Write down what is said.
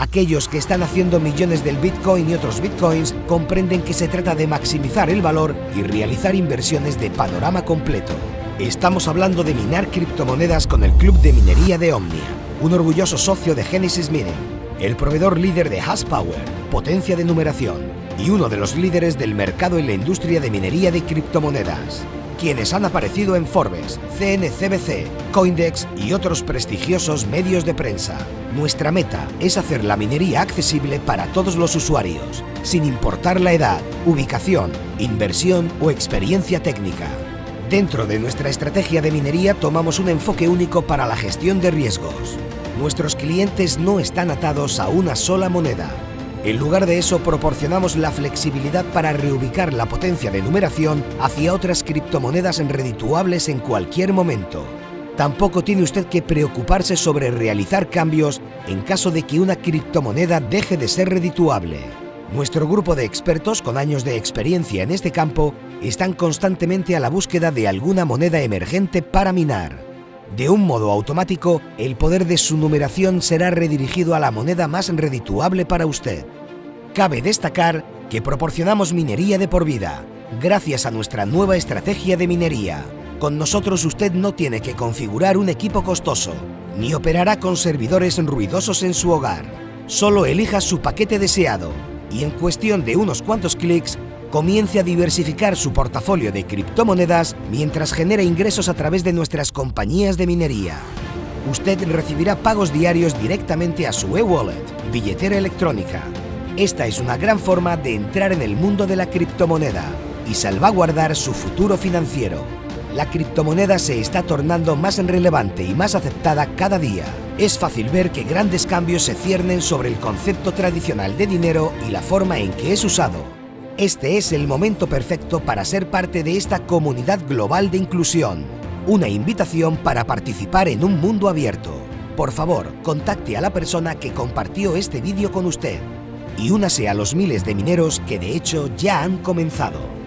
Aquellos que están haciendo millones del Bitcoin y otros Bitcoins comprenden que se trata de maximizar el valor y realizar inversiones de panorama completo. Estamos hablando de minar criptomonedas con el Club de Minería de Omnia, un orgulloso socio de Genesis Mining, el proveedor líder de Hash Power, potencia de numeración, y uno de los líderes del mercado en la industria de minería de criptomonedas quienes han aparecido en Forbes, CNCBC, Coindex y otros prestigiosos medios de prensa. Nuestra meta es hacer la minería accesible para todos los usuarios, sin importar la edad, ubicación, inversión o experiencia técnica. Dentro de nuestra estrategia de minería tomamos un enfoque único para la gestión de riesgos. Nuestros clientes no están atados a una sola moneda, en lugar de eso, proporcionamos la flexibilidad para reubicar la potencia de numeración hacia otras criptomonedas redituables en cualquier momento. Tampoco tiene usted que preocuparse sobre realizar cambios en caso de que una criptomoneda deje de ser redituable. Nuestro grupo de expertos con años de experiencia en este campo están constantemente a la búsqueda de alguna moneda emergente para minar. De un modo automático, el poder de su numeración será redirigido a la moneda más redituable para usted. Cabe destacar que proporcionamos minería de por vida, gracias a nuestra nueva estrategia de minería. Con nosotros usted no tiene que configurar un equipo costoso, ni operará con servidores ruidosos en su hogar. Solo elija su paquete deseado y en cuestión de unos cuantos clics comience a diversificar su portafolio de criptomonedas mientras genera ingresos a través de nuestras compañías de minería. Usted recibirá pagos diarios directamente a su e-wallet, billetera electrónica. Esta es una gran forma de entrar en el mundo de la criptomoneda y salvaguardar su futuro financiero. La criptomoneda se está tornando más relevante y más aceptada cada día. Es fácil ver que grandes cambios se ciernen sobre el concepto tradicional de dinero y la forma en que es usado. Este es el momento perfecto para ser parte de esta comunidad global de inclusión. Una invitación para participar en un mundo abierto. Por favor, contacte a la persona que compartió este vídeo con usted y únase a los miles de mineros que de hecho ya han comenzado.